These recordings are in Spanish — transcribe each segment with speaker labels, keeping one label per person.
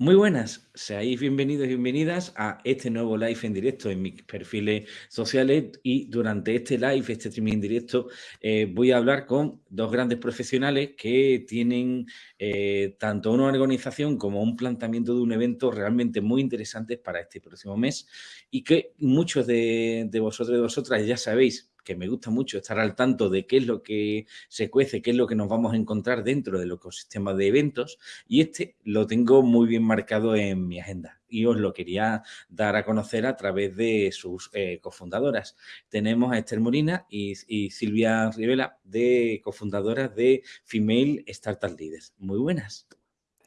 Speaker 1: Muy buenas, seáis bienvenidos y bienvenidas a este nuevo live en directo en mis perfiles sociales y durante este live, este streaming en directo, eh, voy a hablar con dos grandes profesionales que tienen eh, tanto una organización como un planteamiento de un evento realmente muy interesantes para este próximo mes y que muchos de, de vosotros y de vosotras ya sabéis que me gusta mucho estar al tanto de qué es lo que se cuece, qué es lo que nos vamos a encontrar dentro del ecosistema de eventos y este lo tengo muy bien marcado en mi agenda y os lo quería dar a conocer a través de sus eh, cofundadoras. Tenemos a Esther Molina y, y Silvia Rivela, de cofundadoras de Female Startup Leaders. Muy buenas.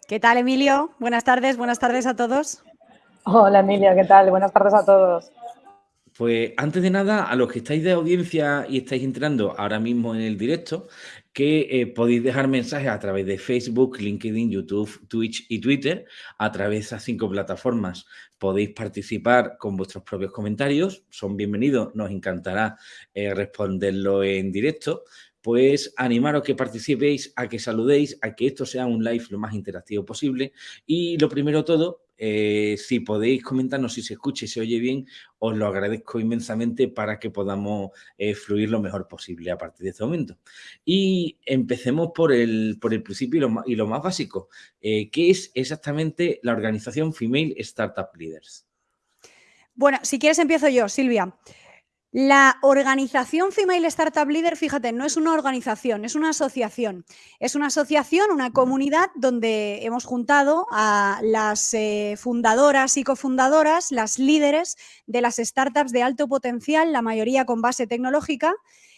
Speaker 2: ¿Qué tal, Emilio? Buenas tardes, buenas tardes a todos.
Speaker 3: Hola, Emilia, ¿qué tal? Buenas tardes a todos.
Speaker 1: Pues antes de nada, a los que estáis de audiencia y estáis entrando ahora mismo en el directo, que eh, podéis dejar mensajes a través de Facebook, LinkedIn, YouTube, Twitch y Twitter, a través de esas cinco plataformas. Podéis participar con vuestros propios comentarios, son bienvenidos, nos encantará eh, responderlo en directo. Pues animaros que participéis, a que saludéis, a que esto sea un live lo más interactivo posible. Y lo primero todo, eh, si podéis comentarnos si se escucha y se oye bien, os lo agradezco inmensamente para que podamos eh, fluir lo mejor posible a partir de este momento. Y empecemos por el, por el principio y lo, más, básico. Eh, ¿Qué es exactamente la organización Female Startup Leaders?
Speaker 2: Bueno, si quieres empiezo yo, Silvia. La organización Female Startup Leader, fíjate, no es una organización, es una asociación. Es una asociación, una comunidad donde hemos juntado a las eh, fundadoras y cofundadoras, las líderes de las startups de alto potencial, la mayoría con base tecnológica,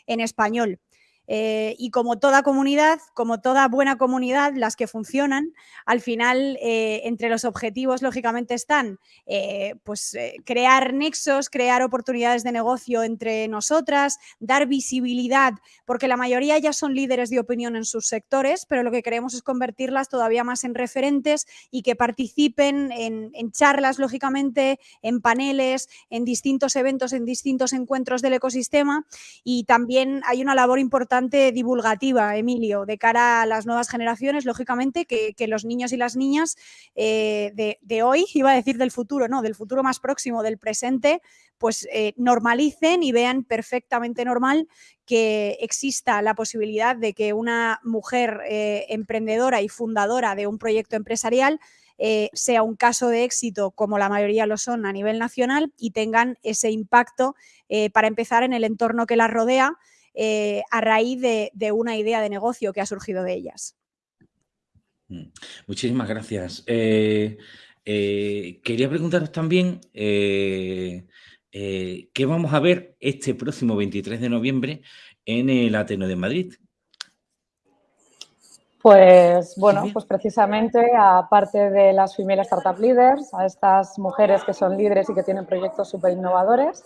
Speaker 2: en español. Eh, y como toda comunidad, como toda buena comunidad, las que funcionan, al final eh, entre los objetivos lógicamente están eh, pues, crear nexos, crear oportunidades de negocio entre nosotras, dar visibilidad, porque la mayoría ya son líderes de opinión en sus sectores, pero lo que queremos es convertirlas todavía más en referentes y que participen en, en charlas, lógicamente, en paneles, en distintos eventos, en distintos encuentros del ecosistema. Y también hay una labor importante divulgativa, Emilio, de cara a las nuevas generaciones, lógicamente, que, los niños y las niñas eh, de, hoy, iba a decir del futuro, no, del futuro más próximo, del presente, pues eh, normalicen y vean perfectamente normal que exista la posibilidad de que una mujer eh, emprendedora y fundadora de un proyecto empresarial sea un caso de éxito como la mayoría lo son a nivel nacional y tengan ese impacto para empezar en el entorno que las rodea eh, a raíz de, una idea de negocio que ha surgido de ellas.
Speaker 1: Mm, muchísimas gracias. Eh, eh, quería preguntaros también qué vamos a ver este próximo 23 de noviembre en el Ateno de Madrid.
Speaker 3: Pues bueno, pues precisamente aparte de las Female Startup Leaders, a estas mujeres que son líderes y que tienen proyectos súper innovadores,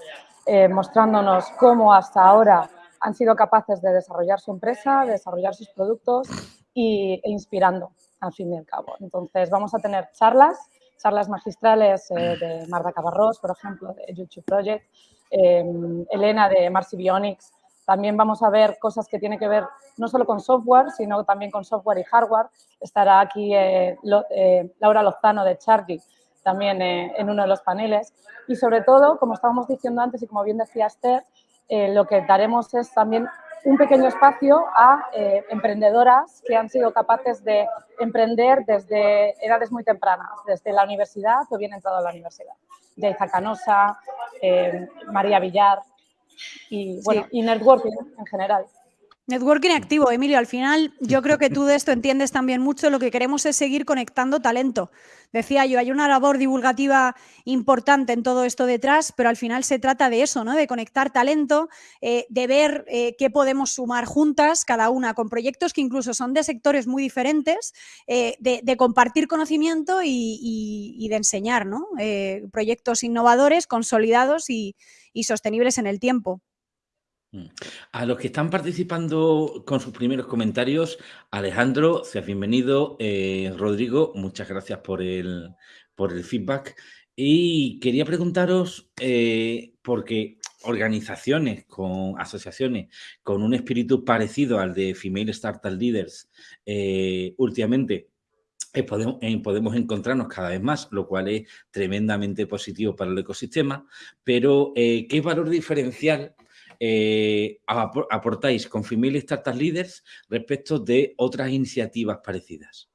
Speaker 3: mostrándonos cómo hasta ahora han sido capaces de desarrollar su empresa, de desarrollar sus productos y, e inspirando, al fin y al cabo. Entonces, vamos a tener charlas, charlas magistrales eh, de Marta Cabarrós, por ejemplo, de YouTube Project, em, Elena de Marcy Bionics. También vamos a ver cosas que tienen que ver no solo con software, sino también con software y hardware. Estará aquí eh, eh, Laura Lozano de Charlie, también en uno de los paneles. Y sobre todo, como estábamos diciendo antes y como bien decía Esther, eh, lo que daremos es también un pequeño espacio a eh, emprendedoras que han sido capaces de emprender desde edades muy tempranas, desde la universidad o bien entrado a la universidad. Jaiza Canosa, eh, María Villar y, bueno, y networking en general.
Speaker 2: Networking activo, Emilio, al final yo creo que tú de esto entiendes también mucho, lo que queremos es seguir conectando talento. Decía yo, hay una labor divulgativa importante en todo esto detrás, pero al final se trata de eso, ¿no? De conectar talento, eh, de ver eh, qué podemos sumar juntas, cada una, con proyectos que incluso son de sectores muy diferentes, eh, de, compartir conocimiento y, de enseñar, ¿no? proyectos innovadores, consolidados y sostenibles en el tiempo.
Speaker 1: Mm. A los que están participando con sus primeros comentarios, Alejandro, seas bienvenido. Eh, Rodrigo, muchas gracias por el, por el feedback. Y quería preguntaros, eh, porque organizaciones, con asociaciones con un espíritu parecido al de Female Startup Leaders, eh, últimamente podemos, podemos, encontrarnos cada vez más, lo cual es tremendamente positivo para el ecosistema, pero ¿qué valor diferencial aportáis con Female Startup Leaders respecto de otras iniciativas parecidas?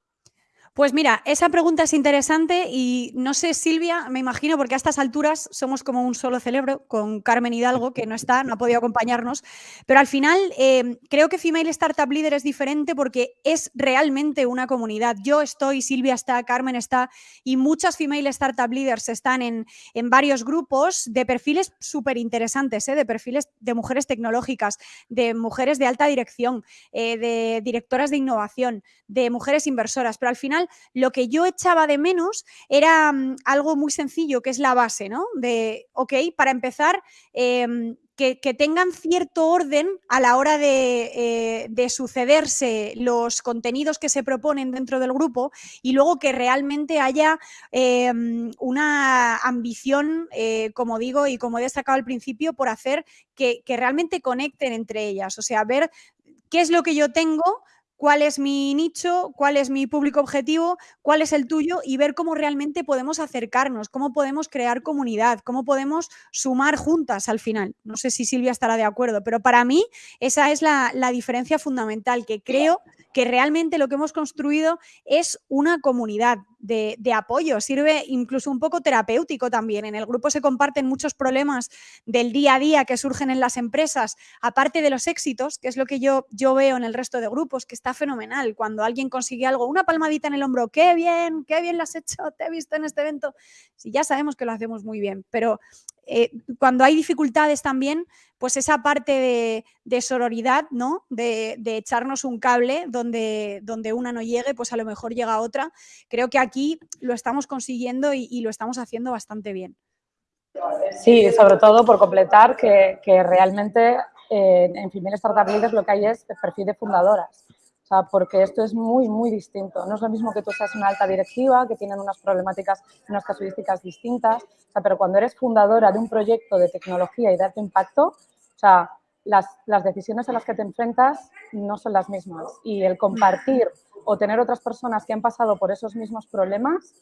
Speaker 2: Pues mira, esa pregunta es interesante y no sé, Silvia, me imagino, porque a estas alturas somos como un solo cerebro con Carmen Hidalgo, que no está, no ha podido acompañarnos, pero al final em, creo que Female Startup Leader es diferente porque es realmente una comunidad. Yo estoy, Silvia está, Carmen está y muchas Female Startup Leaders están en, en varios grupos de perfiles súper interesantes, ¿eh? de perfiles de mujeres tecnológicas, de mujeres de alta dirección, eh, de directoras de innovación, de mujeres inversoras, pero al final lo que yo echaba de menos era mm, algo muy sencillo, que es la base, ¿no? De, ok, para empezar, em, que, tengan cierto orden a la hora de, eh, sucederse los contenidos que se proponen dentro del grupo y luego que realmente haya em, una ambición, eh, como digo y como he destacado al principio, por hacer que realmente conecten entre ellas, o sea, ver qué es lo que yo tengo, cuál es mi nicho, cuál es mi público objetivo, cuál es el tuyo y ver cómo realmente podemos acercarnos, cómo podemos crear comunidad, cómo podemos sumar juntas al final. No sé si Silvia estará de acuerdo, pero para mí esa es la, diferencia fundamental, que creo que realmente lo que hemos construido es una comunidad de, apoyo, sirve incluso un poco terapéutico también. En el grupo se comparten muchos problemas del día a día que surgen en las empresas, aparte de los éxitos, que es lo que yo, yo veo en el resto de grupos, que está fenomenal. Cuando alguien consigue algo, una palmadita en el hombro, qué bien, qué bien lo has hecho, te he visto en este evento. Sí, ya sabemos que lo hacemos muy bien, pero eh, cuando hay dificultades también, pues esa parte de, sororidad, ¿no? De, echarnos un cable donde, donde una no llegue, pues a lo mejor llega otra. Creo que aquí lo estamos consiguiendo y, lo estamos haciendo bastante bien.
Speaker 3: Sí, sobre todo por completar que, realmente eh, en Female Startup Leaders lo que hay es perfil de fundadoras porque esto es muy, muy distinto. No es lo mismo que tú seas una alta directiva, que tienen unas problemáticas, unas casuísticas distintas, pero cuando eres fundadora de un proyecto de tecnología y de alto impacto, o sea, las, las decisiones a las que te enfrentas no son las mismas. Y el compartir o tener otras personas que han pasado por esos mismos problemas,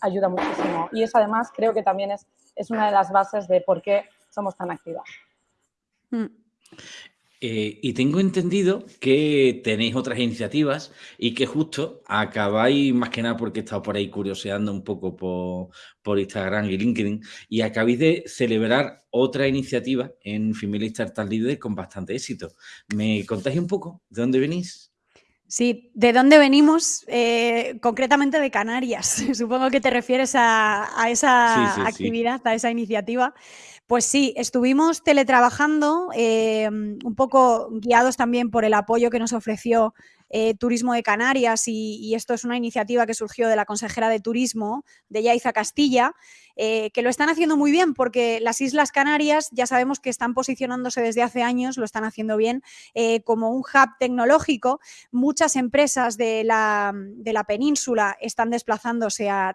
Speaker 3: ayuda muchísimo. Y eso además creo que también es, es una de las bases de por qué somos tan activas.
Speaker 1: Eh, y tengo entendido que tenéis otras iniciativas y que justo acabáis, más que nada porque he estado por ahí curioseando un poco por, Instagram y LinkedIn, y acabáis de celebrar otra iniciativa en Female Startup Leader con bastante éxito. ¿Me contáis un poco de dónde venís?
Speaker 2: Sí, ¿de dónde venimos? Eh, concretamente de Canarias. Supongo que te refieres a, esa actividad, a esa iniciativa. Pues sí, estuvimos teletrabajando, em, un poco guiados también por el apoyo que nos ofreció eh, Turismo de Canarias y, esto es una iniciativa que surgió de la consejera de Turismo, de Yaiza Castilla, eh, que lo están haciendo muy bien porque las Islas Canarias ya sabemos que están posicionándose desde hace años, lo están haciendo bien, eh, como un hub tecnológico. Muchas empresas de la, península están desplazándose a,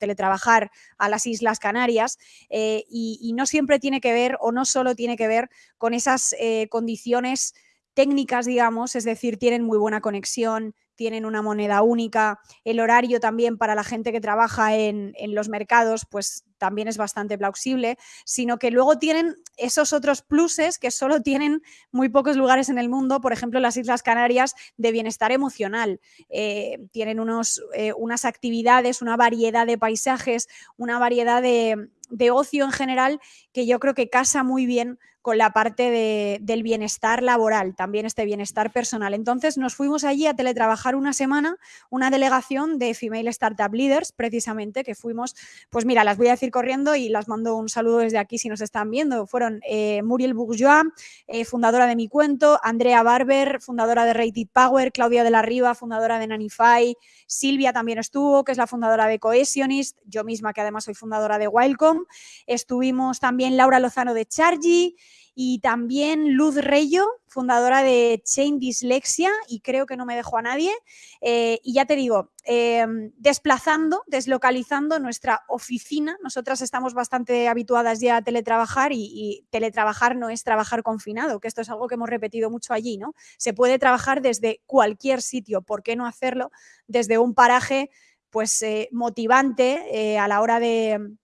Speaker 2: teletrabajar a las Islas Canarias y, no siempre tiene que ver o no solo tiene que ver con esas condiciones técnicas, digamos, es decir, tienen muy buena conexión, tienen una moneda única, el horario también para la gente que trabaja en, los mercados, pues también es bastante plausible, sino que luego tienen esos otros pluses que solo tienen muy pocos lugares en el mundo, por ejemplo, las Islas Canarias de bienestar emocional. Eh, tienen unos, eh, unas actividades, una variedad de paisajes, una variedad de, de ocio en general que yo creo que casa muy bien con la parte del bienestar laboral, también este bienestar personal. Entonces nos fuimos allí a teletrabajar una semana, una delegación de Female Startup Leaders, precisamente, que fuimos, pues mira, las voy a decir corriendo y las mando un saludo desde aquí si nos están viendo. Fueron eh, Muriel Bourgeois, eh, fundadora de Mi Cuento, Andrea Barber, fundadora de Rated Power, Claudia de la Riva, fundadora de Nanify, Silvia también estuvo, que es la fundadora de Cohesionist, yo misma, que además soy fundadora de Wildcom. Estuvimos también Laura Lozano de Chargy, y también Luz Reyo, fundadora de Chain Dislexia, y creo que no me dejo a nadie. Eh, y ya te digo, em, desplazando, deslocalizando nuestra oficina. Nosotras estamos bastante habituadas ya a teletrabajar y, teletrabajar no es trabajar confinado, que esto es algo que hemos repetido mucho allí, ¿no? Se puede trabajar desde cualquier sitio, ¿por qué no hacerlo desde un paraje pues eh, motivante eh, a la hora de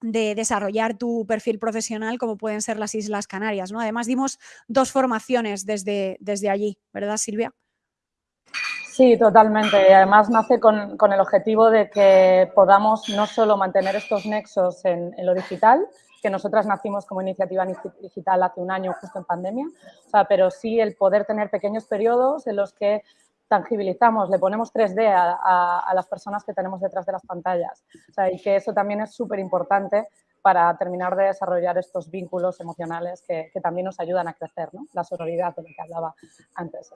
Speaker 2: de desarrollar tu perfil profesional como pueden ser las Islas Canarias. ¿no? Además, dimos dos formaciones desde, desde allí, ¿verdad, Silvia?
Speaker 3: Sí, totalmente. Y además nace con, con, el objetivo de que podamos no solo mantener estos nexos en, lo digital, que nosotras nacimos como iniciativa digital hace un año justo en pandemia, pero sí el poder tener pequeños periodos en los que tangibilizamos, le ponemos 3D a, a, las personas que tenemos detrás de las pantallas. O sea, y que eso también es súper importante para terminar de desarrollar estos vínculos emocionales que, también nos ayudan a crecer, ¿no? La sororidad de la que hablaba antes.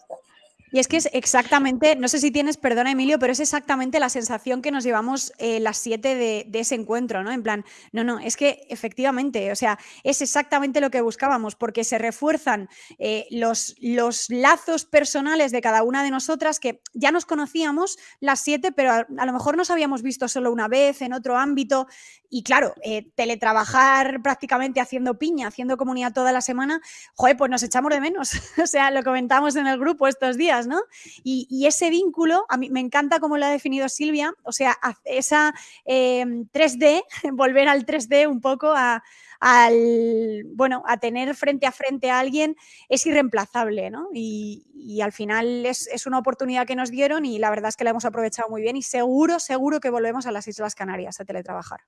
Speaker 2: Y es que es exactamente, no sé si tienes, perdona Emilio, pero es exactamente la sensación que nos llevamos eh, las siete de, ese encuentro, ¿no? En plan, no, no, es que efectivamente, o sea, es exactamente lo que buscábamos, porque se refuerzan eh, los, los lazos personales de cada una de nosotras, que ya nos conocíamos las siete, pero a, a lo mejor nos habíamos visto solo una vez en otro ámbito. Y claro, eh, teletrabajar prácticamente haciendo piña, haciendo comunidad toda la semana, joder, pues nos echamos de menos. o sea, lo comentamos en el grupo estos días ¿no? Y, ese vínculo, a mí me encanta cómo lo ha definido Silvia, o sea, esa eh, 3D, volver al 3D un poco a, al, bueno, a tener frente a frente a alguien es irreemplazable. Y, y al final es, es, una oportunidad que nos dieron y la verdad es que la hemos aprovechado muy bien y seguro, seguro que volvemos a las Islas Canarias a teletrabajar.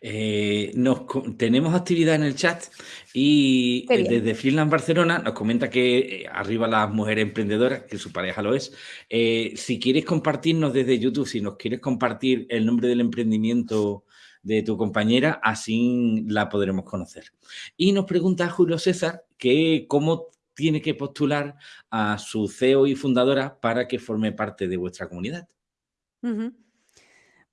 Speaker 1: Eh, nos, tenemos actividad en el chat y eh, desde Finland Barcelona nos comenta que eh, arriba las mujeres emprendedoras, que su pareja lo es. Eh, si quieres compartirnos desde YouTube, si nos quieres compartir el nombre del emprendimiento de tu compañera, así la podremos conocer. Y nos pregunta Julio César que cómo tiene que postular a su CEO y fundadora para que forme parte de vuestra comunidad.
Speaker 2: Uh -huh.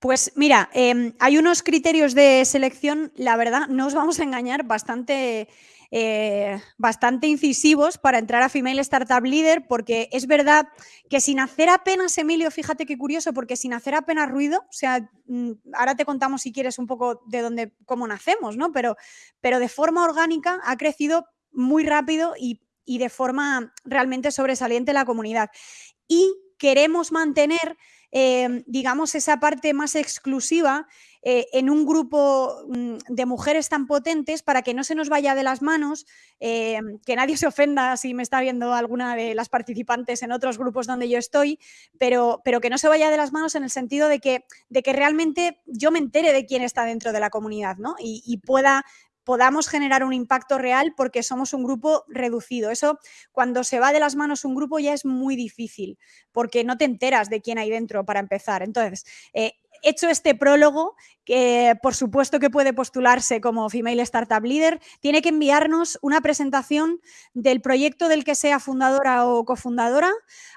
Speaker 2: Pues mira, eh, hay unos criterios de selección, la verdad, no os vamos a engañar, bastante, eh, bastante incisivos para entrar a Female Startup Leader, porque es verdad que sin hacer apenas, Emilio, fíjate qué curioso, porque sin hacer apenas ruido, o sea, mm, ahora te contamos si quieres un poco de dónde, cómo nacemos, ¿no? Pero, pero de forma orgánica ha crecido muy rápido y, y de forma realmente sobresaliente la comunidad. Y queremos mantener eh, digamos, esa parte más exclusiva eh, en un grupo mm, de mujeres tan potentes para que no se nos vaya de las manos, eh, que nadie se ofenda si me está viendo alguna de las participantes en otros grupos donde yo estoy, pero, pero que no se vaya de las manos en el sentido de que, de que realmente yo me entere de quién está dentro de la comunidad ¿no? y pueda podamos generar un impacto real porque somos un grupo reducido. Eso, cuando se va de las manos un grupo ya es muy difícil porque no te enteras de quién hay dentro para empezar. Entonces, eh, hecho este prólogo, que por supuesto que puede postularse como Female Startup Leader, tiene que enviarnos una presentación del proyecto del que sea fundadora o cofundadora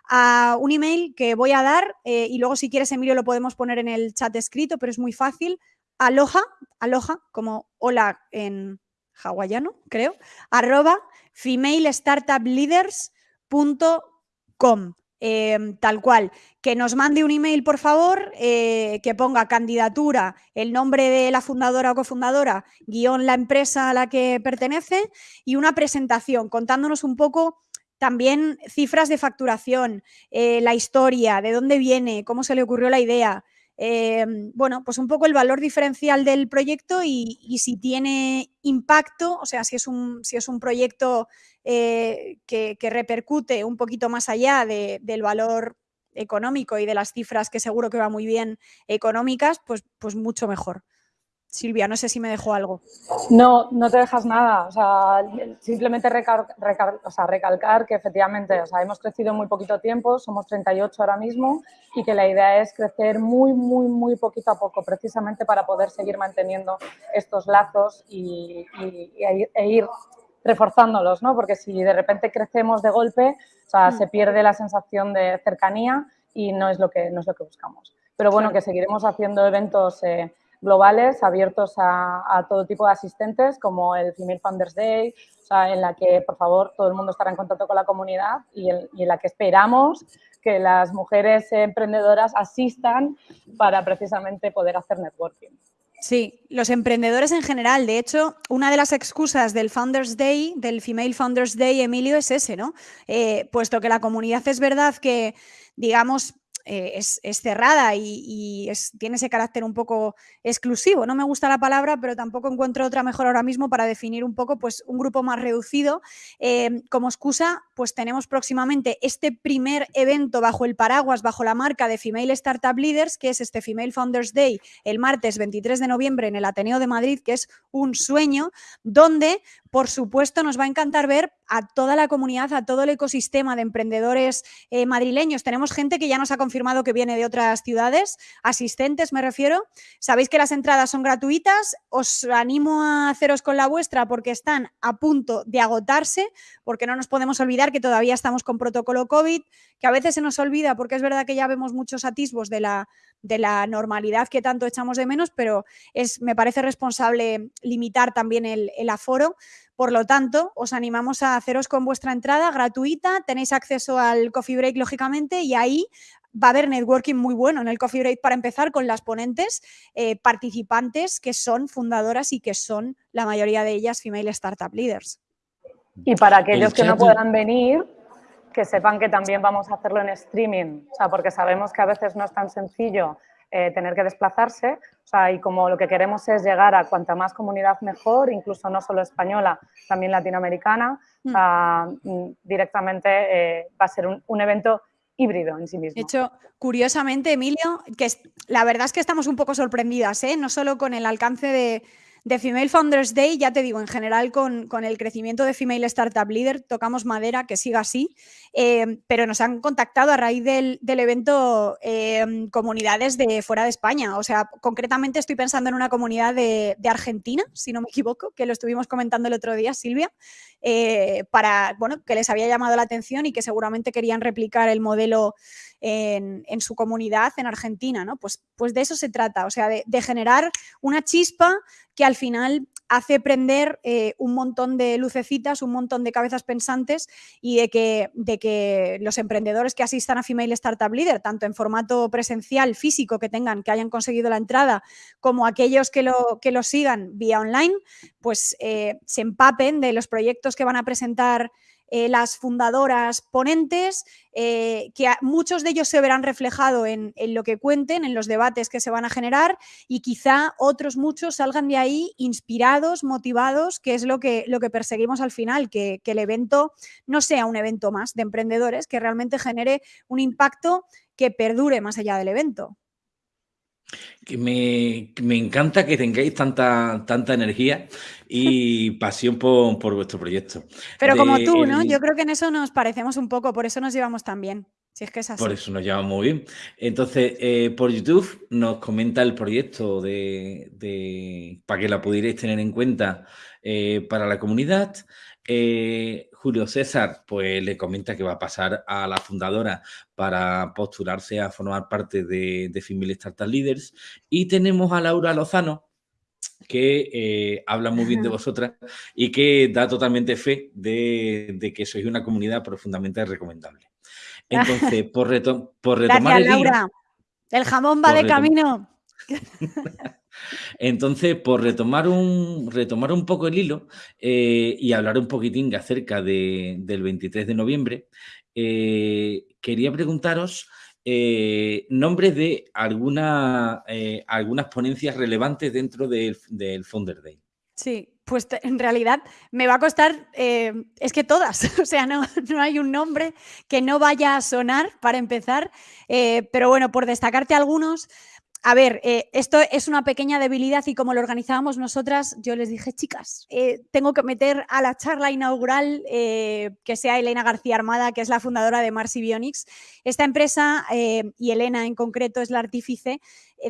Speaker 2: a un email que voy a dar eh, y luego si quieres, Emilio, lo podemos poner en el chat escrito, pero es muy fácil, aloha, aloha, como hola en hawaiano, creo, arroba femalestartupleaders.com. Eh, tal cual, que nos mande un email, por favor, eh, que ponga candidatura, el nombre de la fundadora o cofundadora, guion la empresa a la que pertenece y una presentación contándonos un poco también cifras de facturación, eh, la historia, de dónde viene, cómo se le ocurrió la idea, eh, bueno, pues un poco el valor diferencial del proyecto y, si tiene impacto, o sea, si es un, si es un proyecto eh, que, repercute un poquito más allá de, del valor económico y de las cifras que seguro que va muy bien económicas, pues, pues mucho mejor. Silvia, no sé si me dejó algo.
Speaker 3: No, no te dejas nada. O sea, simplemente recal, recal, o sea, recalcar que efectivamente o sea, hemos crecido en muy poquito tiempo, somos 38 ahora mismo y que la idea es crecer muy, muy, muy poquito a poco, precisamente para poder seguir manteniendo estos lazos y, y, y e ir reforzándolos, ¿no? Porque si de repente crecemos de golpe, o sea, mm. se pierde la sensación de cercanía y no es lo que, no es lo que buscamos. Pero bueno, claro. que seguiremos haciendo eventos... Eh, globales abiertos a, todo tipo de asistentes, como el Female Founders Day, en la que, por favor, todo el mundo estará en contacto con la comunidad y, y en la que esperamos que las mujeres emprendedoras asistan para precisamente poder hacer networking.
Speaker 2: Sí, los emprendedores en general. De hecho, una de las excusas del Founders Day, del Female Founders Day, Emilio, es ese, ¿no? Eh, puesto que la comunidad es verdad que, digamos, eh, es, cerrada y, tiene ese carácter un poco exclusivo. No me gusta la palabra, pero tampoco encuentro otra mejor ahora mismo para definir un poco pues, un grupo más reducido. Eh, como excusa, pues tenemos próximamente este primer evento bajo el paraguas, bajo la marca de Female Startup Leaders, que es este Female Founders Day, el martes 23 de noviembre en el Ateneo de Madrid, que es un sueño, donde por supuesto, nos va a encantar ver a toda la comunidad, a todo el ecosistema de emprendedores eh, madrileños. Tenemos gente que ya nos ha confirmado que viene de otras ciudades, asistentes me refiero. Sabéis que las entradas son gratuitas. Os animo a haceros con la vuestra porque están a punto de agotarse, porque no nos podemos olvidar que todavía estamos con protocolo COVID, que a veces se nos olvida porque es verdad que ya vemos muchos atisbos de la, de la normalidad que tanto echamos de menos, pero es, me parece responsable limitar también el, el aforo. Por lo tanto, os animamos a haceros con vuestra entrada gratuita, tenéis acceso al coffee break, lógicamente, y ahí va a haber networking muy bueno en el coffee break para empezar con las ponentes eh, participantes que son fundadoras y que son la mayoría de ellas female startup leaders.
Speaker 3: Y para aquellos que no puedan venir, que sepan que también vamos a hacerlo en streaming, o sea, porque sabemos que a veces no es tan sencillo eh, tener que desplazarse. O sea, y como lo que queremos es llegar a cuanta más comunidad mejor, incluso no solo española, también latinoamericana, mm. Directamente eh, va a ser un, evento híbrido en sí mismo.
Speaker 2: De hecho, curiosamente, Emilio, que la verdad es que estamos un poco sorprendidas, ¿eh? no solo con el alcance de, de Female Founders Day, ya te digo, en general con, el crecimiento de Female Startup Leader, tocamos madera, que siga así, eh, pero nos han contactado a raíz del, evento eh, comunidades de fuera de España. O sea, concretamente estoy pensando en una comunidad de, Argentina, si no me equivoco, que lo estuvimos comentando el otro día, Silvia, eh, para, bueno, que les había llamado la atención y que seguramente querían replicar el modelo en, su comunidad en Argentina, ¿no? Pues, pues de eso se trata, o sea, de, generar una chispa que al final hace prender eh, un montón de lucecitas, un montón de cabezas pensantes y de que, de que los emprendedores que asistan a Female Startup Leader, tanto en formato presencial, físico, que tengan, que hayan conseguido la entrada, como aquellos que lo, que lo sigan vía online, pues eh, se empapen de los proyectos que van a presentar eh, las fundadoras ponentes, eh, que muchos de ellos se verán reflejados en, lo que cuenten, en los debates que se van a generar y quizá otros muchos salgan de ahí inspirados, motivados, que es lo que, lo que perseguimos al final, que, que el evento no sea un evento más de emprendedores, que realmente genere un impacto que perdure más allá del evento.
Speaker 1: Que me, encanta que tengáis tanta, tanta energía y pasión por, vuestro proyecto.
Speaker 2: Pero como tú, ¿no? Yo creo que en eso nos parecemos un poco, por eso nos llevamos tan bien. Si es que es así.
Speaker 1: Por eso nos llevamos muy bien. Entonces, eh, por YouTube nos comenta el proyecto de, para que la pudierais tener en cuenta eh, para la comunidad. Eh, Julio César pues le comenta que va a pasar a la fundadora para postularse a formar parte de, de Female Startup Leaders. Y tenemos a Laura Lozano, que eh, habla muy bien de vosotras y que da totalmente fe de, que sois una comunidad profundamente recomendable. Entonces, por, por retomar
Speaker 2: el Laura. el jamón va de camino.
Speaker 1: Entonces, por retomar un, retomar un poco el hilo eh, y hablar un poquitín acerca del 23 de noviembre, eh, quería preguntaros eh, nombres de alguna, algunas ponencias relevantes dentro del, del Founder Day.
Speaker 2: Sí, pues en realidad me va a costar, es que todas, o sea, no, no, hay un nombre que no vaya a sonar para empezar, pero bueno, por destacarte algunos, a ver, eh, esto es una pequeña debilidad y como lo organizábamos nosotras, yo les dije, chicas, eh, tengo que meter a la charla inaugural eh, que sea Elena García Armada, que es la fundadora de Marsi Bionics. Esta empresa, y Elena en concreto, es la artífice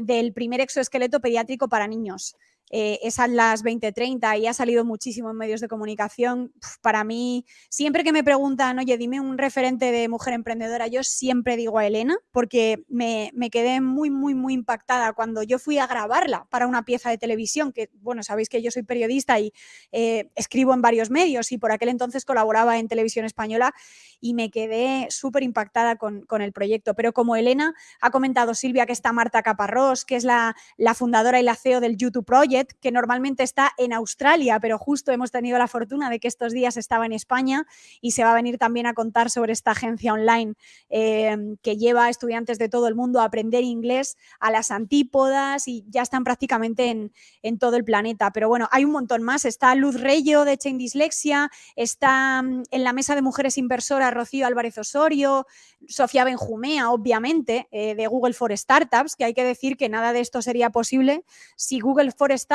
Speaker 2: del primer exoesqueleto pediátrico para niños. Eh, es a las 20.30 y ha salido muchísimo en medios de comunicación. para mí, siempre que me preguntan, oye, dime un referente de mujer emprendedora, yo siempre digo a Elena, porque me, quedé muy, muy, muy impactada cuando yo fui a grabarla para una pieza de televisión, que, bueno, sabéis que yo soy periodista y eh, escribo en varios medios y por aquel entonces colaboraba en televisión española y me quedé súper impactada con, el proyecto. Pero como Elena ha comentado Silvia que está Marta Caparrós, que es la, la fundadora y la CEO del YouTube Project, que normalmente está en Australia, pero justo hemos tenido la fortuna de que estos días estaba en España y se va a venir también a contar sobre esta agencia online em, que lleva a estudiantes de todo el mundo a aprender inglés a las antípodas y ya están prácticamente en, en todo el planeta. Pero bueno, hay un montón más. Está Luz Reyo de Chain Dislexia, está mm, en la mesa de mujeres inversoras Rocío Álvarez Osorio, Sofía Benjumea, obviamente, eh, de Google for Startups, que hay que decir que nada de esto sería posible si Google for Startups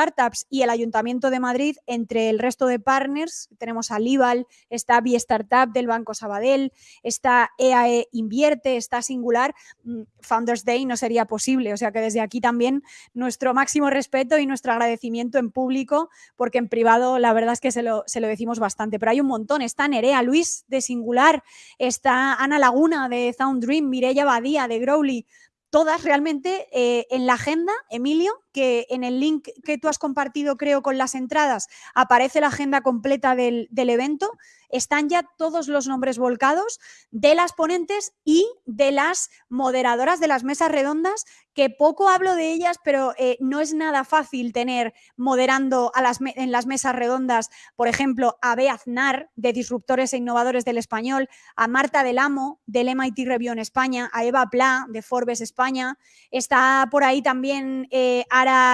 Speaker 2: y el Ayuntamiento de Madrid, entre el resto de partners, tenemos a Libal, está Bi Startup del Banco Sabadell, está EAE e Invierte, está Singular, mm, Founders Day no sería posible. O sea que desde aquí también nuestro máximo respeto y nuestro agradecimiento en público, porque en privado la verdad es que se lo, se lo decimos bastante. Pero hay un montón. Está Nerea Luis de Singular, está Ana Laguna de Sound Dream, Mireia Badía de Growly, todas realmente eh, en la agenda, Emilio, que en el link que tú has compartido, creo, con las entradas, aparece la agenda completa del, evento. Están ya todos los nombres volcados de las ponentes y de las moderadoras de las mesas redondas, que poco hablo de ellas, pero eh, no es nada fácil tener moderando a en las mesas redondas, por ejemplo, a Bea Aznar, de Disruptores e Innovadores del Español, a Marta del Amo, del MIT Review en España, a Eva Pla, de Forbes España. Está por ahí también eh,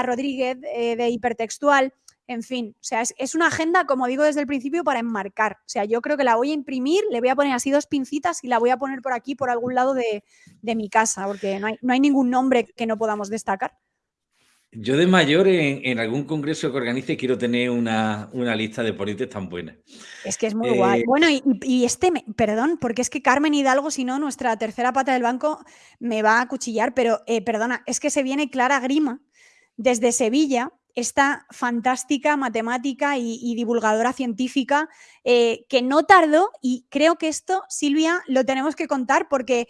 Speaker 2: Rodríguez eh, de Hipertextual. En fin, o sea, es, una agenda, como digo desde el principio, para enmarcar. O sea, yo creo que la voy a imprimir, le voy a poner así dos pincitas y la voy a poner por aquí, por algún lado de, mi casa, porque no hay, no hay ningún nombre que no podamos destacar.
Speaker 1: Yo de mayor en, algún congreso que organice quiero tener una, lista de ponentes tan buena.
Speaker 2: Es que es muy guay. Eh, bueno, y, este, perdón, porque es que Carmen Hidalgo, si no, nuestra tercera pata del banco me va a cuchillar, pero eh, perdona, es que se viene Clara Grima, desde Sevilla, esta fantástica matemática y, divulgadora científica eh, que no tardó y creo que esto, Silvia, lo tenemos que contar porque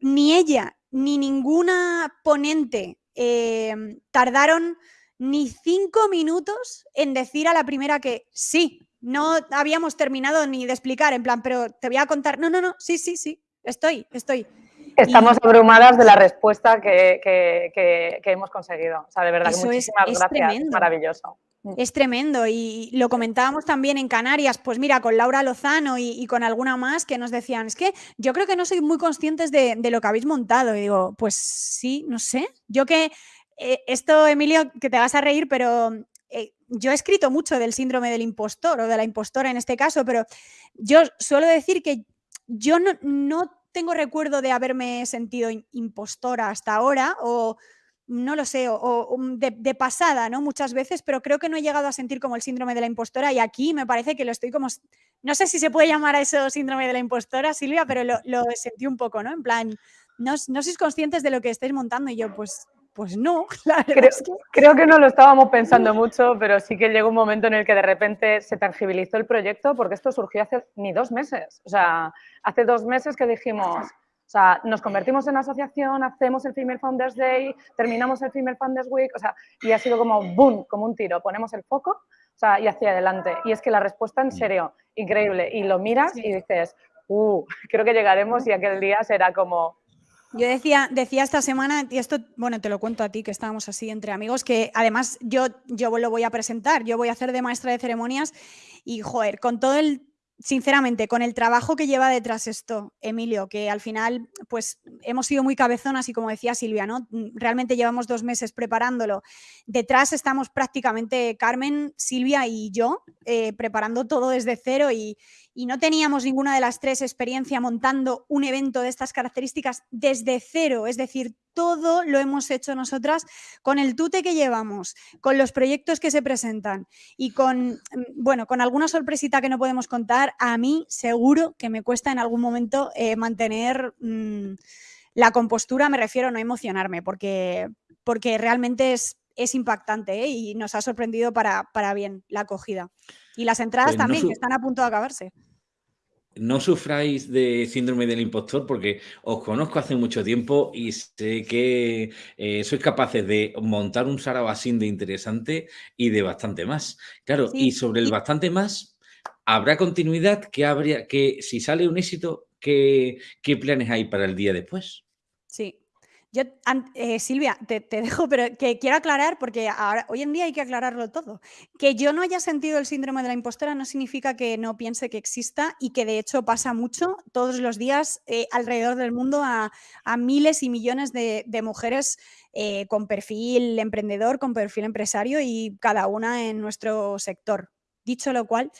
Speaker 2: ni ella ni ninguna ponente eh, tardaron ni cinco minutos en decir a la primera que sí, no habíamos terminado ni de explicar, en plan, pero te voy a contar, no, no, no, sí, sí, sí, estoy, estoy.
Speaker 3: Estamos abrumadas de la respuesta que, hemos conseguido. O sea, de verdad que muchísimas gracias. Maravilloso.
Speaker 2: Mm. Es tremendo y lo comentábamos también en Canarias, pues mira, con Laura Lozano y, con alguna más que nos decían, es que yo creo que no soy muy conscientes de, lo que habéis montado. Y digo, pues sí, no sé. Yo que eh, esto, Emilio, que te vas a reír, pero eh, yo he escrito mucho del síndrome del impostor o de la impostora en este caso, pero yo suelo decir que yo no, no tengo recuerdo de haberme sentido impostora hasta ahora o no lo sé, o, de, pasada, ¿no? Muchas veces, pero creo que no he llegado a sentir como el síndrome de la impostora y aquí me parece que lo estoy como, no sé si se puede llamar a eso síndrome de la impostora, Silvia, pero lo, sentí un poco, ¿no? En plan, no, no sois conscientes de lo que estáis montando y yo, pues, pues no,
Speaker 3: creo, que... creo que no lo estábamos pensando mucho, pero sí que llegó un momento en el que de repente se tangibilizó el proyecto porque esto surgió hace ni dos meses. O sea, hace dos meses que dijimos, o sea, nos convertimos en asociación, hacemos el Female Founders Day, terminamos el Female Founders Week, o sea, y ha sido como boom, como un tiro, ponemos el foco, o sea, y hacia adelante. Y es que la respuesta en serio, increíble, y lo miras y dices, uh, creo que llegaremos y aquel día será como,
Speaker 2: yo decía, decía esta semana, y esto, bueno, te lo cuento a ti, que estábamos así entre amigos, que además yo, yo lo voy a presentar, yo voy a hacer de maestra de ceremonias y, joder, con todo el sinceramente, con el trabajo que lleva detrás esto, Emilio, que al final, pues hemos sido muy cabezonas y como decía Silvia, ¿no? Realmente llevamos dos meses preparándolo. Detrás estamos prácticamente Carmen, Silvia y yo eh, preparando todo desde cero y, y no teníamos ninguna de las tres experiencia montando un evento de estas características desde cero, es decir, todo lo hemos hecho nosotras con el tute que llevamos, con los proyectos que se presentan y con, mm, bueno, con alguna sorpresita que no podemos contar, a mí seguro que me cuesta en algún momento eh, mantener mm, la compostura, me refiero a no emocionarme, porque, porque realmente es, es impactante ¿eh? y nos ha sorprendido para, para, bien la acogida. Y las entradas pues también, que están a punto de acabarse
Speaker 1: no sufráis de síndrome del impostor porque os conozco hace mucho tiempo y sé que eh, sois capaces de montar un sarabasín de interesante y de bastante más. Claro, y sobre el bastante más, ¿habrá continuidad? ¿Qué habría, que si sale un éxito, ¿qué, qué planes hay para el día después?
Speaker 2: Sí, yo, eh, Silvia, te, dejo, pero que quiero aclarar, porque ahora, hoy en día hay que aclararlo todo. Que yo no haya sentido el síndrome de la impostora no significa que no piense que exista y que de hecho pasa mucho todos los días eh, alrededor del mundo a, miles y millones de, mujeres eh, con perfil emprendedor, con perfil empresario y cada una en nuestro sector. Dicho lo cual,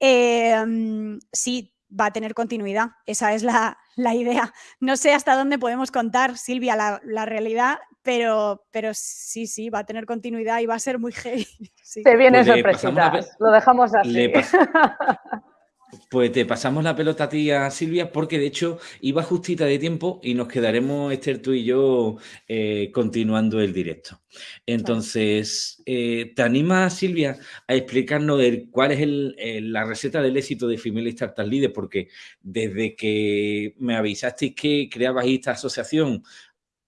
Speaker 2: mm, sí, va a tener continuidad. Esa es la, idea. No sé hasta dónde podemos contar, Silvia, la, realidad, pero, pero sí, sí, va a tener continuidad y va a ser muy heavy.
Speaker 3: Te viene sorpresita, lo dejamos así.
Speaker 1: Pues te pasamos la pelota a ti, a Silvia, porque de hecho iba justita de tiempo y nos quedaremos, Esther, tú y yo, eh, continuando el directo. Entonces, eh, ¿te anima, Silvia, a explicarnos cuál es la receta del éxito de Female Startup Leader? Porque desde que me avisasteis que creabais esta asociación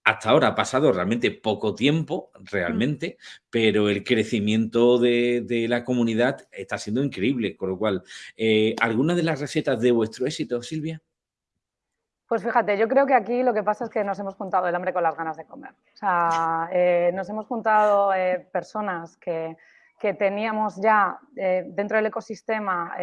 Speaker 1: hasta ahora ha pasado realmente poco tiempo, mm. realmente, pero el crecimiento de, la comunidad está siendo increíble. Con lo cual, eh, ¿alguna de las recetas de vuestro éxito, Silvia?
Speaker 3: Pues fíjate, yo creo que aquí lo que pasa es que nos hemos juntado el hambre con las ganas de comer. O sea, eh, nos hemos juntado eh, personas que, que, teníamos ya dentro del ecosistema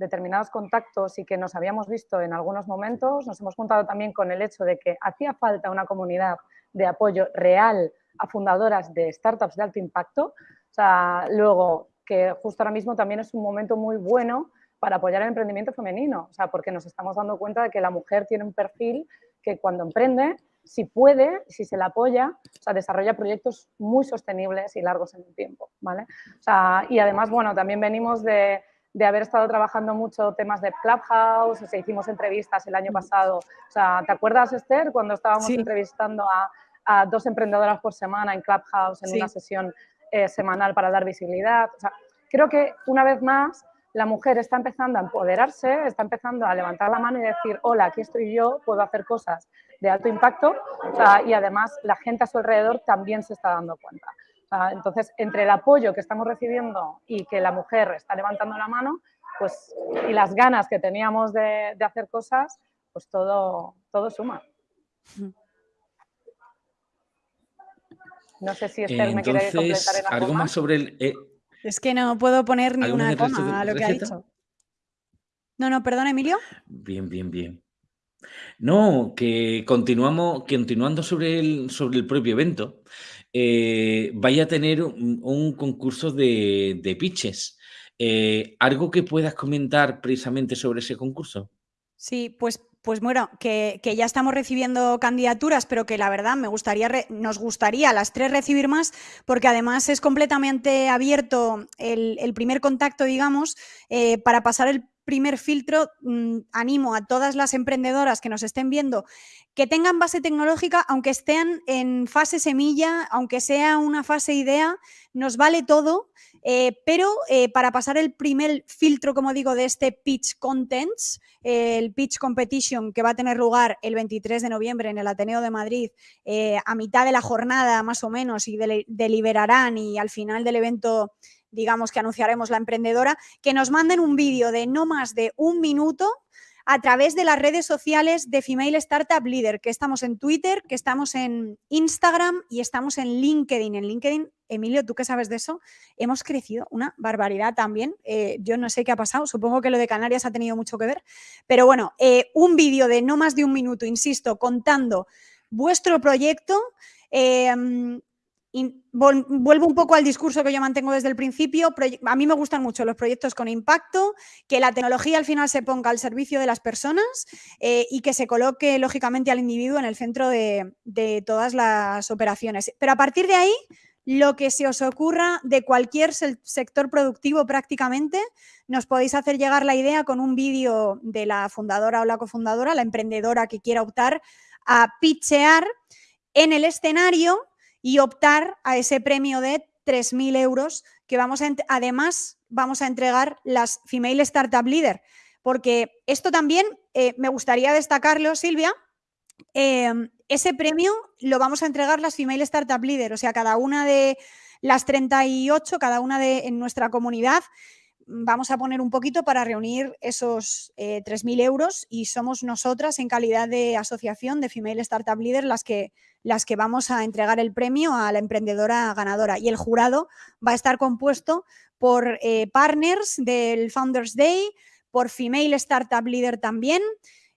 Speaker 3: determinados contactos y que nos habíamos visto en algunos momentos, nos hemos juntado también con el hecho de que hacía falta una comunidad de apoyo real a fundadoras de startups de alto impacto. O sea, luego, que justo ahora mismo también es un momento muy bueno para apoyar el emprendimiento femenino, o sea, porque nos estamos dando cuenta de que la mujer tiene un perfil que cuando emprende, si puede, si se la apoya, o sea, desarrolla proyectos muy sostenibles y largos en el tiempo, ¿vale? O sea, y además, bueno, también venimos de, de haber estado trabajando mucho temas de Clubhouse, o sea, hicimos entrevistas el año pasado. O sea, ¿te acuerdas, Esther, cuando estábamos entrevistando a, dos emprendedoras por semana en Clubhouse en una sesión eh, semanal para dar visibilidad? O sea, creo que una vez más la mujer está empezando a empoderarse, está empezando a levantar la mano y decir, hola, aquí estoy yo, puedo hacer cosas de alto impacto y además la gente a su alrededor también se está dando cuenta. Entonces, entre el apoyo que estamos recibiendo y que la mujer está levantando la mano, pues, y las ganas que teníamos de, hacer cosas, pues todo, todo suma. No sé si Esther me quiere completar en
Speaker 1: algo, más sobre el... Eh,
Speaker 2: es que no puedo poner ni una coma a lo que ha dicho. No, no, perdón, Emilio.
Speaker 1: Bien, bien, bien. No, que continuamos, continuando sobre el, sobre el propio evento, eh, vaya a tener un, concurso de, pitches. Eh, ¿Algo que puedas comentar precisamente sobre ese concurso?
Speaker 2: Sí, pues, pues bueno, que, ya estamos recibiendo candidaturas, pero que la verdad me gustaría, nos gustaría las tres recibir más, porque además es completamente abierto el, primer contacto, digamos, eh, para pasar el primer filtro, mm, animo a todas las emprendedoras que nos estén viendo que tengan base tecnológica, aunque estén en fase semilla, aunque sea una fase idea, nos vale todo, eh, pero eh, para pasar el primer filtro, como digo, de este Pitch Contents, el Pitch Competition que va a tener lugar el 23 de noviembre en el Ateneo de Madrid, eh, a mitad de la jornada más o menos, y deliberarán y al final del evento digamos que anunciaremos la emprendedora, que nos manden un vídeo de no más de un minuto a través de las redes sociales de Female Startup Leader, que estamos en Twitter, que estamos en Instagram y estamos en LinkedIn. En LinkedIn, Emilio, tú qué sabes de eso, hemos crecido una barbaridad también. Eh, yo no sé qué ha pasado, supongo que lo de Canarias ha tenido mucho que ver, pero bueno, eh, un vídeo de no más de un minuto, insisto, contando vuestro proyecto. Eh, vuelvo un poco al discurso que yo mantengo desde el principio. A mí me gustan mucho los proyectos con impacto, que la tecnología al final se ponga al servicio de las personas eh, y que se coloque lógicamente al individuo en el centro de, todas las operaciones. Pero a partir de ahí, lo que se os ocurra de cualquier sector productivo prácticamente, nos podéis hacer llegar la idea con un vídeo de la fundadora o la cofundadora, la emprendedora que quiera optar a pitchear en el escenario y optar a ese premio de 3.000 euros que vamos además vamos a entregar las Female Startup Leader. Porque esto también eh, me gustaría destacarlo, Silvia. Em, ese premio lo vamos a entregar las Female Startup Leader, o sea, cada una de las 38, cada una de en nuestra comunidad, vamos a poner un poquito para reunir esos 3.000 eh, euros y somos nosotras en calidad de asociación de Female Startup Leader las que, las que vamos a entregar el premio a la emprendedora ganadora. Y el jurado va a estar compuesto por eh, partners del Founders Day, por Female Startup Leader también.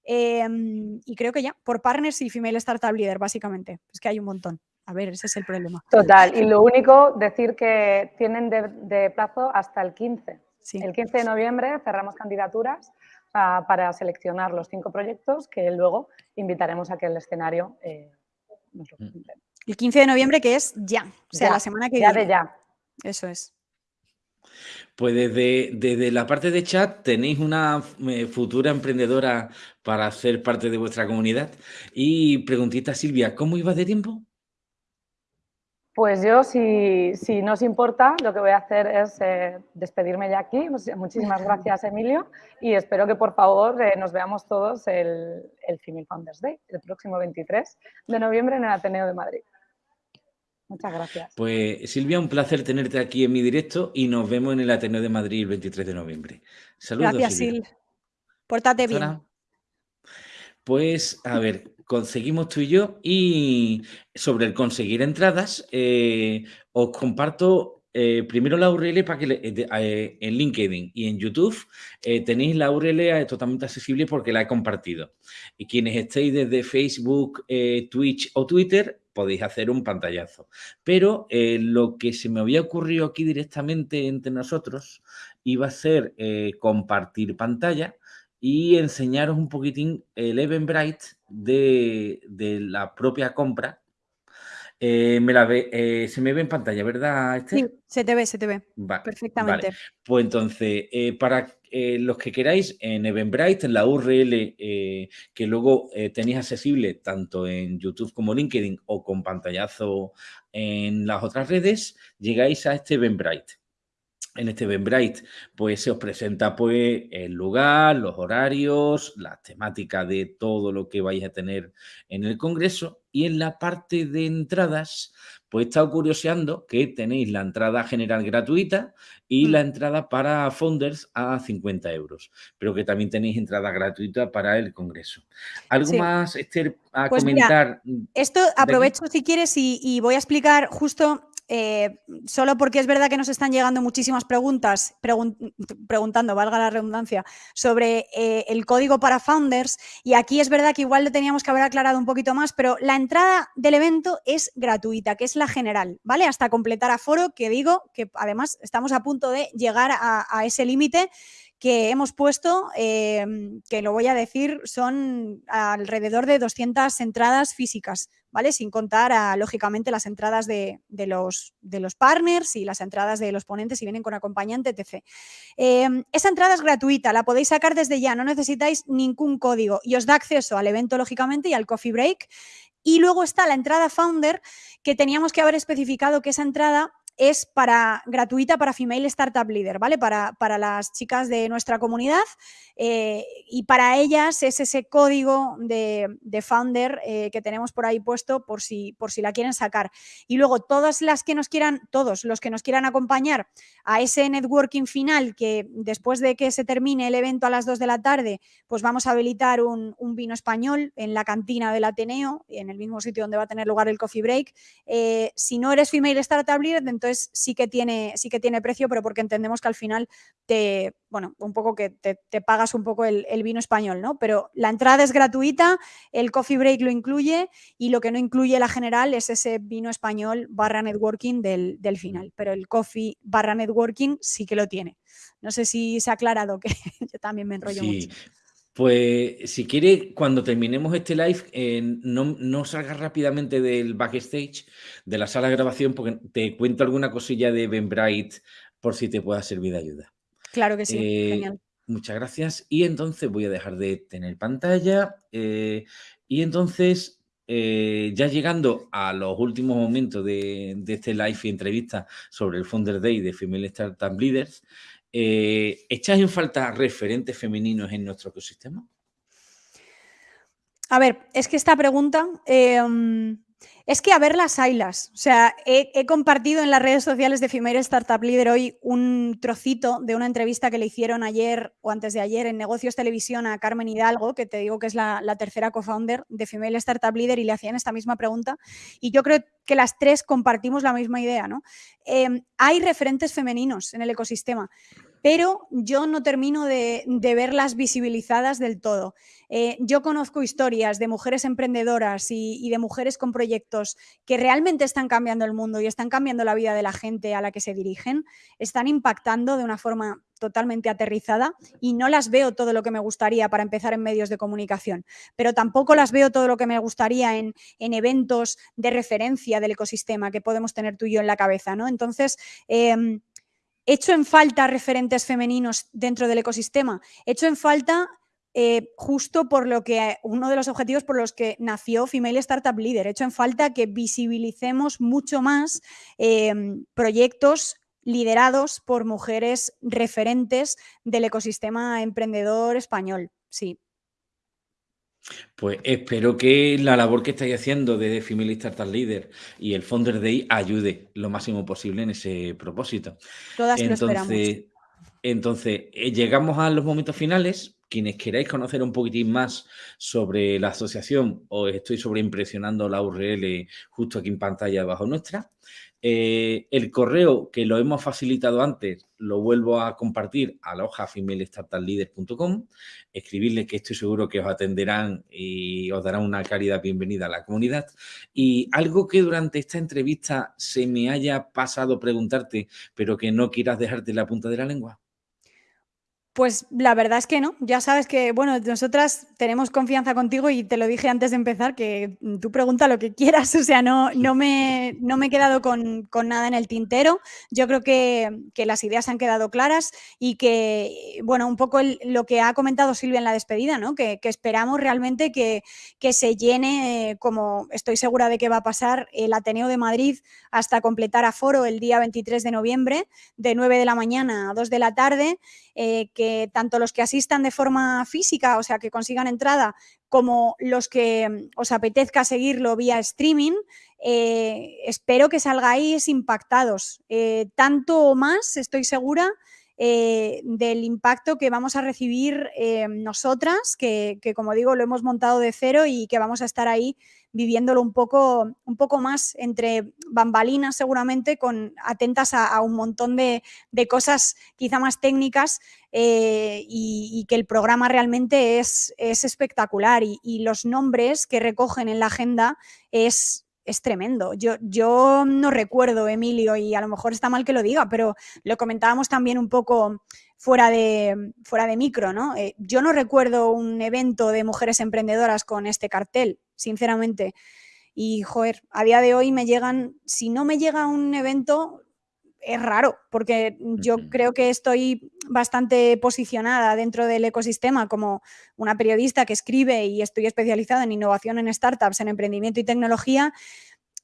Speaker 2: Em, y creo que ya, por partners y Female Startup Leader, básicamente. Es que hay un montón. A ver, ese es el problema.
Speaker 3: Total. Y lo único, decir que tienen de plazo hasta el 15 el 15 de noviembre cerramos candidaturas ah, para seleccionar los cinco proyectos que luego invitaremos a que el escenario eh,
Speaker 2: nos lo mm. El 15 de noviembre que es ya, o sea, la semana que
Speaker 3: viene. Ya de ya.
Speaker 2: Eso es.
Speaker 1: Pues desde, desde, la parte de chat tenéis una eh, futura emprendedora para ser parte de vuestra comunidad. Y preguntita Silvia, ¿cómo iba de tiempo?
Speaker 3: Pues yo, si, si, no os importa, lo que voy a hacer es eh, despedirme ya aquí. Muchísimas gracias, Emilio, y espero que, por favor, eh, nos veamos todos el, el Female Founders Day, el próximo 23 de noviembre en el Ateneo de Madrid. Muchas gracias.
Speaker 1: Pues, Silvia, un placer tenerte aquí en mi directo y nos vemos en el Ateneo de Madrid el 23 de noviembre. Saludos,
Speaker 2: Gracias, Silvia. Sil. Pórtate bien.
Speaker 1: Pues, a ver, conseguimos tú y yo. Y sobre el conseguir entradas, eh, os comparto eh, primero la URL para que eh, en LinkedIn y en YouTube tenéis la URL totalmente accesible porque la he compartido. Y quienes estéis desde Facebook, Twitch o Twitter, podéis hacer un pantallazo. Pero lo que se me había ocurrido aquí directamente entre nosotros iba a ser compartir pantalla y enseñaros un poquitín el Eventbrite de, de la propia compra. Eh, me la ve, eh, se me ve en pantalla, ¿verdad?
Speaker 2: Sí, se te ve, se te ve. Perfectamente.
Speaker 1: Pues entonces, eh, para los que queráis, en Eventbrite, en la URL que luego tenéis accesible tanto en YouTube como LinkedIn o con pantallazo en las otras redes, llegáis a este Eventbrite en este Eventbrite, pues se os presenta pues el lugar, los horarios, la temática de todo lo que vais a tener en el congreso y en la parte de entradas, pues he estado curioseando que tenéis la entrada general gratuita y la mm. entrada para founders a 50 euros, pero que también tenéis entrada gratuita para el congreso. ¿Algo más, Esther, a pues comentar?
Speaker 2: esto aprovecho si quieres y voy a explicar justo eh, solo porque es verdad que nos están llegando muchísimas preguntas, preguntando, valga la redundancia, sobre eh, el código para founders y aquí es verdad que igual lo teníamos que haber aclarado un poquito más, pero la entrada del evento es gratuita, que es la general, ¿vale? Hasta completar aforo, que digo que además estamos a punto de llegar a, ese límite que hemos puesto, eh, que lo voy a decir, son alrededor de 200 entradas físicas, Sin contar, lógicamente, las entradas de, los, de, los, partners y las entradas de los ponentes si vienen con acompañante, etc. Em, esa entrada es gratuita, la podéis sacar desde ya, no necesitáis ningún código y os da acceso al evento, lógicamente, y al coffee break. Y luego está la entrada Founder, que teníamos que haber especificado que esa entrada es para, gratuita para Female Startup Leader, ¿vale? Para, para las chicas de nuestra comunidad eh, y para ellas es ese código de, founder eh, que tenemos por ahí puesto por si, por si la quieren sacar. Y luego todas las que nos quieran, todos los que nos quieran acompañar a ese networking final que después de que se termine el evento a las 2 de la tarde, pues vamos a habilitar un, vino español en la cantina del Ateneo, en el mismo sitio donde va a tener lugar el coffee break. Eh, si no eres Female Startup Leader, entonces sí que tiene, sí que tiene precio, pero porque entendemos que al final te, bueno, un poco que te, pagas un poco el, vino español, ¿no? Pero la entrada es gratuita, el coffee break lo incluye y lo que no incluye la general es ese vino español barra networking del, final, pero el coffee barra networking sí que lo tiene. No sé si se ha aclarado que yo también me enrollo mucho.
Speaker 1: Pues si quiere, cuando terminemos este live, eh, no, no salgas rápidamente del backstage, de la sala de grabación, porque te cuento alguna cosilla de Ben Bright por si te pueda servir de ayuda.
Speaker 2: Claro que sí, eh, genial.
Speaker 1: Muchas gracias. Y entonces voy a dejar de tener pantalla. Eh, y entonces ya llegando a los últimos momentos de, este live y entrevista sobre el Founder Day de Female Startup Leaders, eh, ¿echas en falta referentes femeninos en nuestro ecosistema?
Speaker 2: A ver, es que esta pregunta em, es que a ver las ailas. O sea, he, compartido en las redes sociales de Female Startup Leader hoy un trocito de una entrevista que le hicieron ayer o antes de ayer en Negocios Televisión a Carmen Hidalgo, que te digo que es la, tercera co-founder de Female Startup Leader, y le hacían esta misma pregunta. Y yo creo que las tres compartimos la misma idea, ¿no? Em, hay referentes femeninos en el ecosistema pero yo no termino de, verlas visibilizadas del todo. Eh, yo conozco historias de mujeres emprendedoras y, de mujeres con proyectos que realmente están cambiando el mundo y están cambiando la vida de la gente a la que se dirigen, están impactando de una forma totalmente aterrizada y no las veo todo lo que me gustaría para empezar en medios de comunicación, pero tampoco las veo todo lo que me gustaría en, eventos de referencia del ecosistema que podemos tener tú y yo en la cabeza, ¿no? Entonces, em, ¿Hecho en falta referentes femeninos dentro del ecosistema? Hecho en falta eh, justo por lo que uno de los objetivos por los que nació Female Startup Leader. Hecho en falta que visibilicemos mucho más em, proyectos liderados por mujeres referentes del ecosistema emprendedor español. Sí.
Speaker 1: Pues espero que la labor que estáis haciendo de Female Startup Leader y el Founder Day ayude lo máximo posible en ese propósito.
Speaker 2: Todas entonces,
Speaker 1: Entonces, eh, llegamos a los momentos finales. Quienes queráis conocer un poquitín más sobre la asociación, os estoy sobreimpresionando la URL justo aquí en pantalla abajo nuestra. Eh, el correo que lo hemos facilitado antes lo vuelvo a compartir a la hoja escribirles que estoy seguro que os atenderán y os darán una cálida bienvenida a la comunidad. Y algo que durante esta entrevista se me haya pasado preguntarte, pero que no quieras dejarte la punta de la lengua.
Speaker 2: Pues la verdad es que no. Ya sabes que, bueno, nosotras tenemos confianza contigo y te lo dije antes de empezar, que tú pregunta lo que quieras. O sea, no, no, me, no me he quedado con, nada en el tintero. Yo creo que, las ideas han quedado claras y que, bueno, un poco lo que ha comentado Silvia en la despedida, ¿no? Que, esperamos realmente que, que se llene, eh, como estoy segura de que va a pasar, el Ateneo de Madrid hasta completar aforo el día 23 de noviembre, de 9 de la mañana a 2 de la tarde. Eh, que tanto los que asistan de forma física, o sea, que consigan entrada, como los que mm, os apetezca seguirlo vía streaming, eh, espero que salgáis impactados. Eh, tanto o más, estoy segura, del impacto que vamos a recibir nosotras, que, como digo, lo hemos montado de cero y que vamos a estar ahí viviéndolo un poco, un poco más entre bambalinas seguramente, con, atentas a, un montón de, cosas quizá más técnicas eh, y, que el programa realmente es, es espectacular y, los nombres que recogen en la agenda es, es tremendo. Yo, yo no recuerdo, Emilio, y a lo mejor está mal que lo diga, pero lo comentábamos también un poco fuera de, fuera de micro, ¿no? Eh, yo no recuerdo un evento de mujeres emprendedoras con este cartel, sinceramente. Y, joder, a día de hoy me llegan, si no me llega un evento, es raro, porque yo creo que estoy bastante posicionada dentro del ecosistema como una periodista que escribe y estoy especializada en innovación en startups, en emprendimiento y tecnología.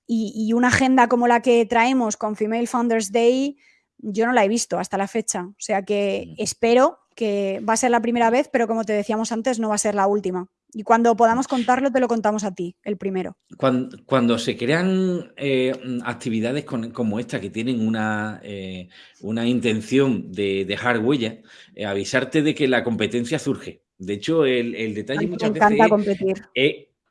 Speaker 2: Y, y una agenda como la que traemos con Female Founders Day, yo no la he visto hasta la fecha. O sea que espero que va a ser la primera vez, pero como te decíamos antes, no va a ser la última. Y cuando podamos contarlo, te lo contamos a ti, el primero.
Speaker 1: Cuando, se crean eh, actividades como esta que tienen una, eh, una intención de dejar huella, eh, avisarte de que la competencia surge. De hecho, el, detalle muchas veces
Speaker 2: competir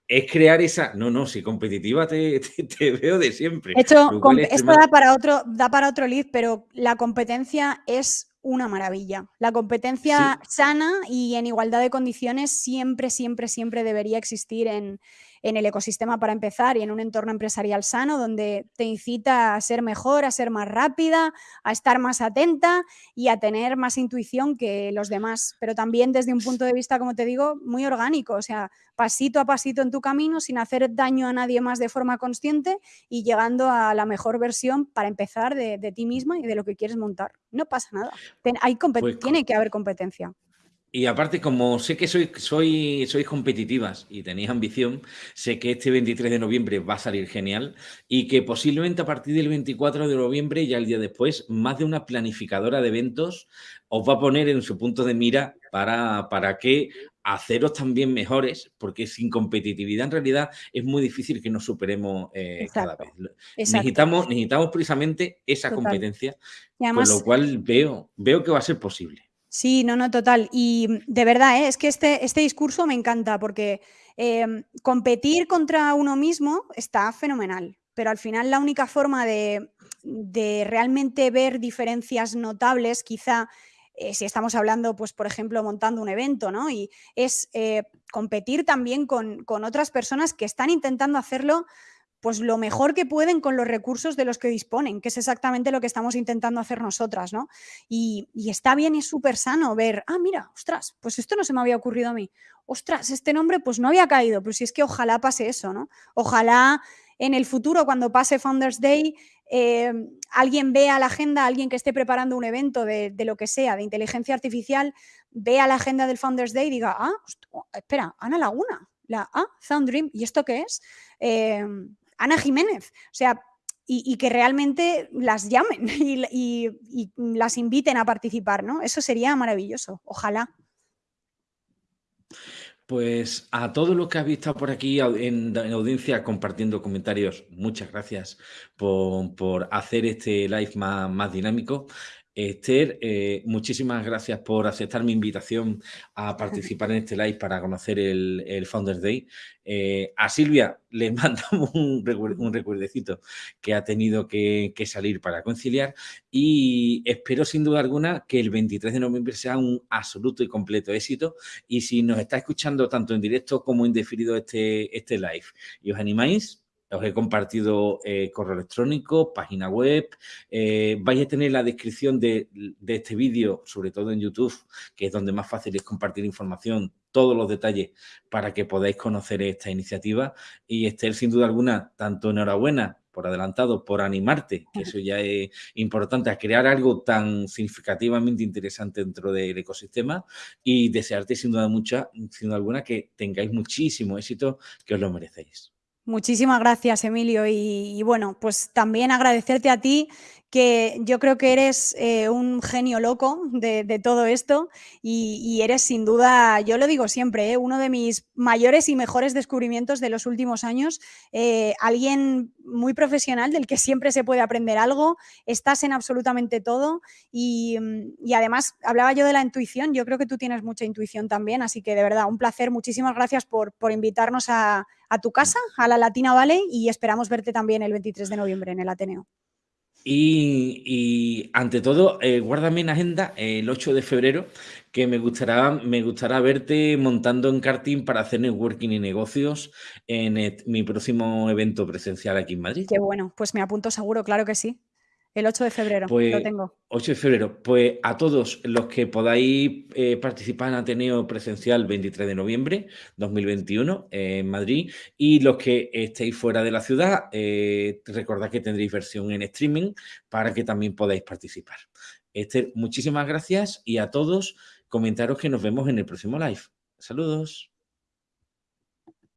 Speaker 1: es crear esa. No, no, si competitiva te, veo de siempre.
Speaker 2: De hecho, esto da para otro, da para otro lead, pero la competencia es una maravilla. La competencia sana y en igualdad de condiciones siempre, siempre, siempre debería existir en, en el ecosistema para empezar y en un entorno empresarial sano donde te incita a ser mejor, a ser más rápida, a estar más atenta y a tener más intuición que los demás, pero también desde un punto de vista, como te digo, muy orgánico, o sea, pasito a pasito en tu camino sin hacer daño a nadie más de forma consciente y llegando a la mejor versión para empezar de, ti misma y de lo que quieres montar. No pasa nada. hay pues tiene que haber competencia.
Speaker 1: Y aparte, como sé que sois, soy, sois competitivas y tenéis ambición, sé que este 23 de noviembre va a salir genial y que posiblemente a partir del 24 de noviembre, ya el día después, más de una planificadora de eventos os va a poner en su punto de mira para, para que haceros también mejores, porque sin competitividad en realidad es muy difícil que nos superemos eh, cada vez. Necesitamos, necesitamos precisamente esa competencia, con lo cual veo, veo que va a ser posible.
Speaker 2: Sí, no, no, total. Y mm, de verdad, ¿eh? es que este, este discurso me encanta porque em, competir contra uno mismo está fenomenal, pero al final la única forma de, realmente ver diferencias notables, quizá eh, si estamos hablando, pues, por ejemplo, montando un evento, ¿no? Y es eh, competir también con, con otras personas que están intentando hacerlo pues lo mejor que pueden con los recursos de los que disponen, que es exactamente lo que estamos intentando hacer nosotras, ¿no? Y, está bien y súper sano ver, ah, mira, ostras, pues esto no se me había ocurrido a mí. Ostras, este nombre pues no había caído, pero si es que ojalá pase eso, ¿no? Ojalá en el futuro, cuando pase Founders Day, eh, alguien vea la agenda, alguien que esté preparando un evento de, lo que sea, de inteligencia artificial, vea la agenda del Founders Day y diga, ah, espera, Ana Laguna, la ah, Sound Dream, ¿y esto qué es? Eh, Ana Jiménez. O sea, y, que realmente las llamen y, las inviten a participar, ¿no? Eso sería maravilloso, ojalá.
Speaker 1: Pues a todos los que habéis estado por aquí en, audiencia compartiendo comentarios, muchas gracias por, hacer este live más, más dinámico. Esther, eh, muchísimas gracias por aceptar mi invitación a participar en este live para conocer el, Founders Day. Eh, a Silvia le mandamos un, recuerdecito que ha tenido que, salir para conciliar y espero sin duda alguna que el 23 de noviembre sea un absoluto y completo éxito y si nos está escuchando tanto en directo como en definido este, este live y os animáis, os he compartido eh, correo electrónico, página web. Eh, vais a tener la descripción de, este vídeo, sobre todo en YouTube, que es donde más fácil es compartir información, todos los detalles para que podáis conocer esta iniciativa. Y Esther, sin duda alguna, tanto enhorabuena por adelantado, por animarte, que eso ya es importante, a crear algo tan significativamente interesante dentro del ecosistema y desearte sin duda mucha, sin duda alguna que tengáis muchísimo éxito, que os lo merecéis.
Speaker 2: Muchísimas gracias, Emilio. Y, bueno, pues también agradecerte a ti, que yo creo que eres eh, un genio loco de, todo esto y, eres sin duda, yo lo digo siempre, eh, uno de mis mayores y mejores descubrimientos de los últimos años. Eh, alguien muy profesional del que siempre se puede aprender algo, estás en absolutamente todo y, y además hablaba yo de la intuición, yo creo que tú tienes mucha intuición también, así que de verdad, un placer. Muchísimas gracias por, invitarnos a tu casa, a la Latina Valley, y esperamos verte también el 23 de noviembre en el Ateneo.
Speaker 1: Y, ante todo, eh, guárdame en agenda el 8 de febrero, que me gustará, me gustará verte montando en karting para hacer networking y negocios en mi próximo evento presencial aquí en Madrid.
Speaker 2: Qué bueno, pues me apunto seguro, claro que sí. El 8 de febrero, lo
Speaker 1: pues,
Speaker 2: tengo.
Speaker 1: 8 de febrero. Pues a todos los que podáis eh, participar en Ateneo Presencial 23 de noviembre 2021 en Madrid y los que estéis fuera de la ciudad, eh, recordad que tendréis versión en streaming para que también podáis participar. Esther, muchísimas gracias y a todos comentaros que nos vemos en el próximo live. Saludos.